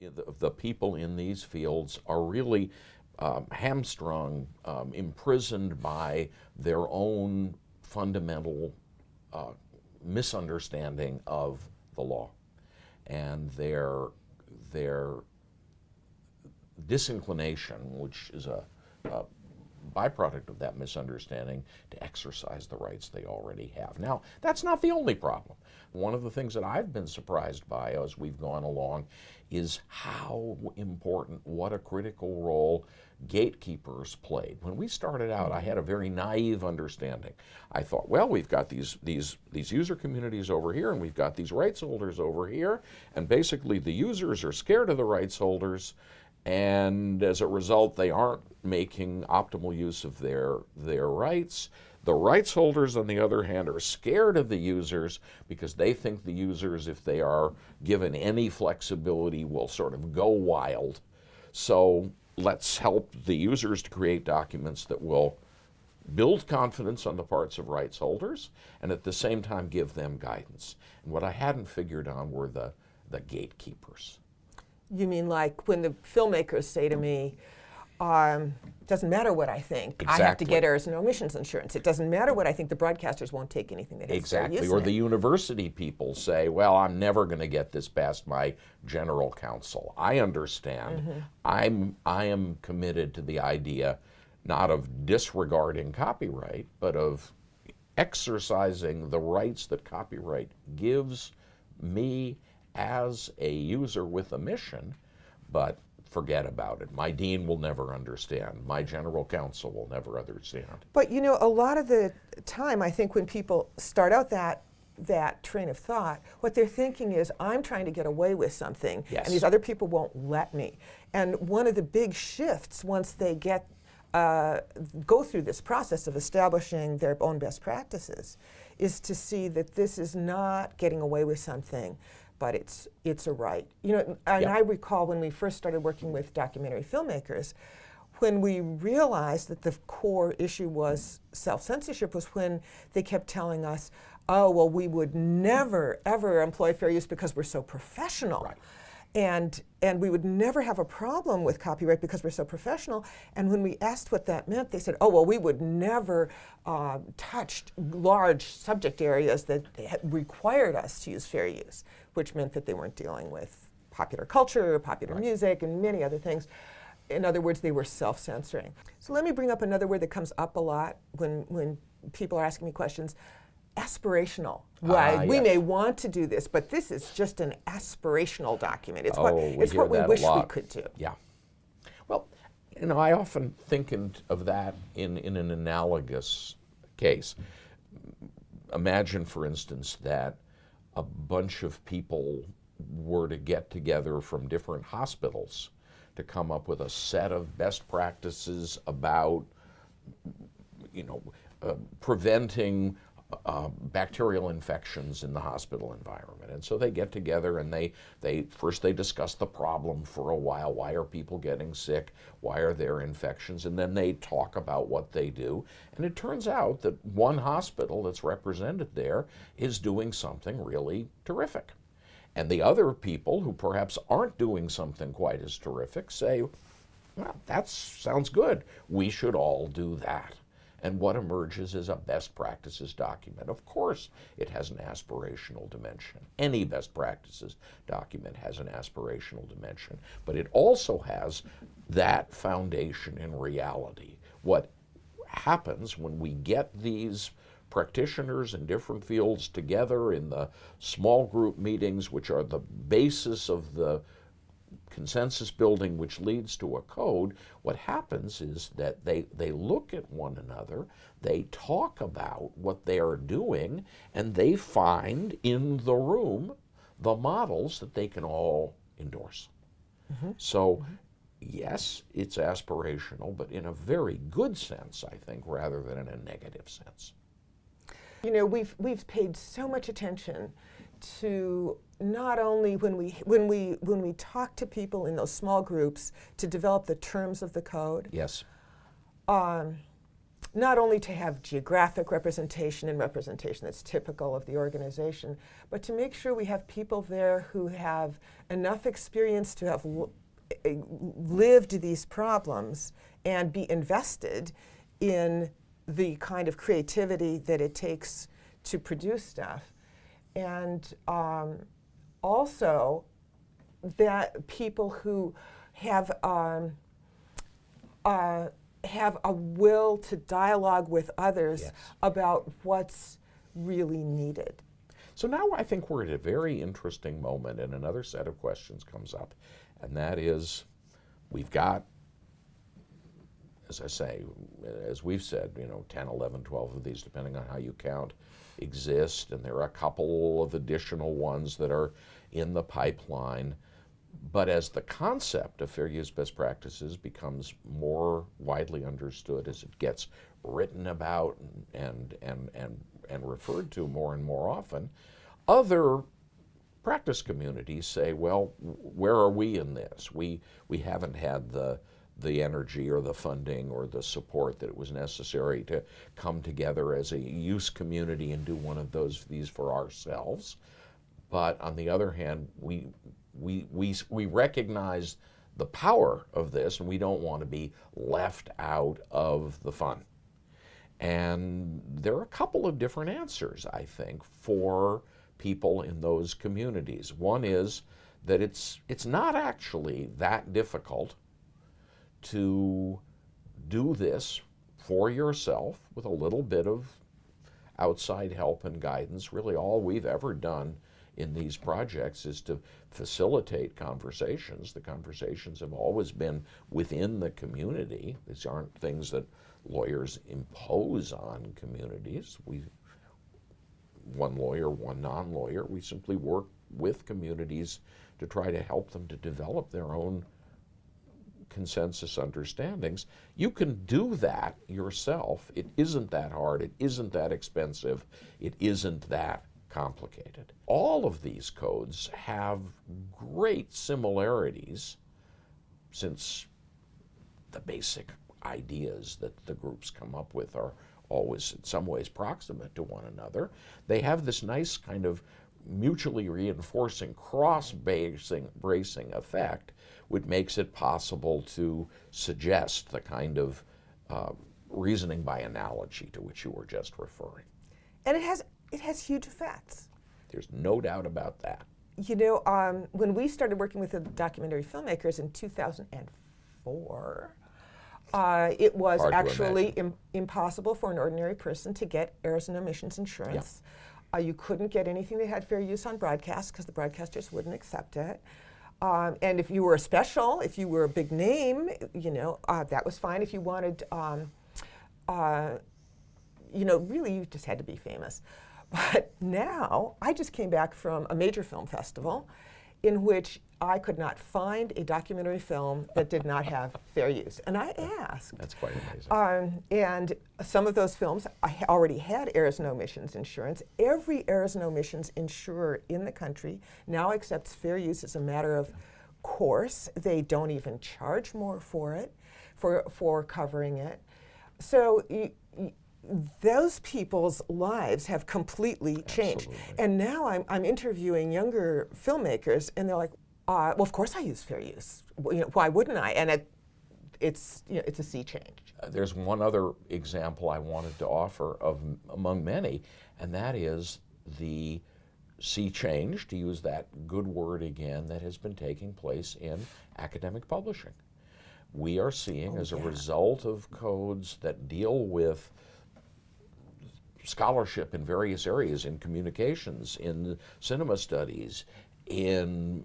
the, the people in these fields are really um, hamstrung, um, imprisoned by their own fundamental uh, misunderstanding of the law and their their disinclination, which is a, a byproduct of that misunderstanding to exercise the rights they already have. Now, that's not the only problem. One of the things that I've been surprised by as we've gone along is how important, what a critical role gatekeepers played. When we started out, I had a very naive understanding. I thought, well, we've got these, these, these user communities over here, and we've got these rights holders over here, and basically the users are scared of the rights holders, and as a result, they aren't making optimal use of their, their rights. The rights holders, on the other hand, are scared of the users because they think the users, if they are given any flexibility, will sort of go wild. So let's help the users to create documents that will build confidence on the parts of rights holders and at the same time give them guidance. And what I hadn't figured on were the, the gatekeepers. You mean like when the filmmakers say to me, um, doesn't matter what I think. Exactly. I have to get errors and omissions insurance. It doesn't matter what I think. The broadcasters won't take anything that exactly. Or the university people say, "Well, I'm never going to get this past my general counsel." I understand. Mm -hmm. I'm I am committed to the idea, not of disregarding copyright, but of exercising the rights that copyright gives me as a user with a mission, but forget about it. My dean will never understand. My general counsel will never understand. But you know, a lot of the time, I think when people start out that that train of thought, what they're thinking is, I'm trying to get away with something, yes. and these other people won't let me. And one of the big shifts once they get uh, go through this process of establishing their own best practices is to see that this is not getting away with something, but it's it's a right. You know, and yep. I recall when we first started working with documentary filmmakers, when we realized that the core issue was self-censorship was when they kept telling us, oh, well, we would never, ever employ fair use because we're so professional. Right. And, and we would never have a problem with copyright because we're so professional. And when we asked what that meant, they said, oh, well, we would never uh, touch large subject areas that required us to use fair use, which meant that they weren't dealing with popular culture, popular right. music, and many other things. In other words, they were self-censoring. So let me bring up another word that comes up a lot when, when people are asking me questions aspirational. Right. Uh, we yes. may want to do this, but this is just an aspirational document. It's oh, what, we it's what we wish we could do. Yeah. Well, you know, I often think in, of that in, in an analogous case. Imagine, for instance, that a bunch of people were to get together from different hospitals to come up with a set of best practices about, you know, uh, preventing uh, bacterial infections in the hospital environment. And so they get together and they, they first they discuss the problem for a while. Why are people getting sick? Why are there infections? And then they talk about what they do. And it turns out that one hospital that's represented there is doing something really terrific. And the other people who perhaps aren't doing something quite as terrific say, well, that sounds good. We should all do that and what emerges is a best practices document. Of course, it has an aspirational dimension. Any best practices document has an aspirational dimension, but it also has that foundation in reality. What happens when we get these practitioners in different fields together in the small group meetings, which are the basis of the consensus building which leads to a code, what happens is that they, they look at one another, they talk about what they are doing, and they find in the room the models that they can all endorse. Mm -hmm. So, mm -hmm. yes, it's aspirational, but in a very good sense, I think, rather than in a negative sense. You know, we've, we've paid so much attention to not only when we when we when we talk to people in those small groups to develop the terms of the code. Yes. Um, not only to have geographic representation and representation that's typical of the organization, but to make sure we have people there who have enough experience to have eh, lived these problems and be invested in the kind of creativity that it takes to produce stuff. And um, also that people who have um, uh, have a will to dialogue with others Yes. about what's really needed. So now I think we're at a very interesting moment, and another set of questions comes up, and that is we've got, as I say, as we've said, you know, 10, 11, 12 of these, depending on how you count, exist, and there are a couple of additional ones that are in the pipeline. But as the concept of fair use best practices becomes more widely understood, as it gets written about and, and, and, and referred to more and more often, other practice communities say, well, where are we in this? We, we haven't had the, the energy or the funding or the support that it was necessary to come together as a use community and do one of those these for ourselves. But on the other hand, we, we, we, we recognize the power of this and we don't want to be left out of the fun. And there are a couple of different answers, I think, for people in those communities. One is that it's, it's not actually that difficult to do this for yourself with a little bit of outside help and guidance. Really, all we've ever done in these projects is to facilitate conversations. The conversations have always been within the community. These aren't things that lawyers impose on communities. We, one lawyer, one non-lawyer, we simply work with communities to try to help them to develop their own consensus understandings. You can do that yourself. It isn't that hard. It isn't that expensive. It isn't that complicated. All of these codes have great similarities since the basic ideas that the groups come up with are always in some ways proximate to one another. They have this nice kind of mutually reinforcing, cross-bracing bracing effect, which makes it possible to suggest the kind of uh, reasoning by analogy to which you were just referring. And it has, it has huge effects. There's no doubt about that. You know, um, when we started working with the documentary filmmakers in 2004, uh, it was Hard actually. Im- impossible for an ordinary person to get errors and omissions insurance. Uh, you couldn't get anything that had fair use on broadcast because the broadcasters wouldn't accept it. Um, and if you were a special, if you were a big name, you know, uh, that was fine. If you wanted, um, uh, you know, really you just had to be famous. But now, I just came back from a major film festival in which I could not find a documentary film that did not have fair use. And I asked. That's quite amazing. Um, and some of those films I already had errors and omissions insurance. Every errors and omissions insurer in the country now accepts fair use as a matter of course. They don't even charge more for it, for, for covering it. So those people's lives have completely changed. Absolutely. And now I'm, I'm interviewing younger filmmakers, and they're like, uh, well, of course I use fair use. W- You know, why wouldn't I? And it, it's, you know, it's a sea change. Uh, There's one other example I wanted to offer of among many, and that is the sea change, to use that good word again, that has been taking place in academic publishing. We are seeing, as a result of codes that deal with scholarship in various areas, in communications, in cinema studies, in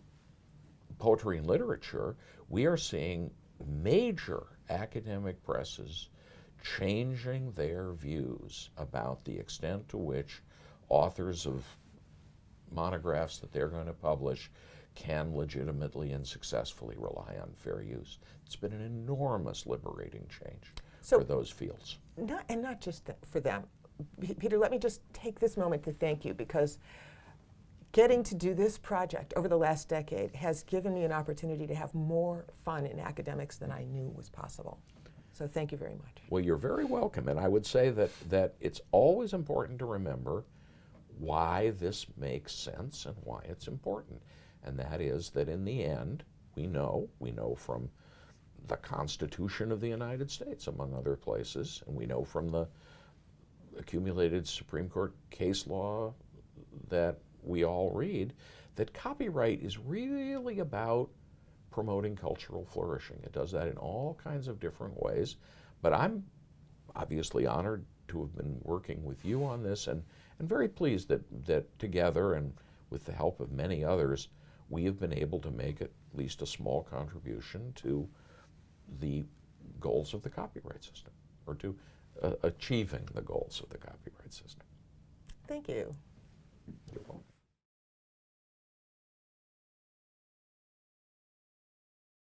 poetry and literature, we are seeing major academic presses changing their views about the extent to which authors of monographs that they're going to publish can legitimately and successfully rely on fair use. It's been an enormous liberating change So- for those fields. Not, and not just for them. Peter, let me just take this moment to thank you because getting to do this project over the last decade has given me an opportunity to have more fun in academics than I knew was possible. So thank you very much. Well, you're very welcome. And I would say that, that it's always important to remember why this makes sense and why it's important. And that is that in the end, we know, we know from the Constitution of the United States, among other places, and we know from the accumulated Supreme Court case law that we all read, that copyright is really about promoting cultural flourishing. It does that in all kinds of different ways. But I'm obviously honored to have been working with you on this and, and very pleased that, that together and with the help of many others, we have been able to make at least a small contribution to the goals of the copyright system or to achieving the goals of the copyright system. Thank you.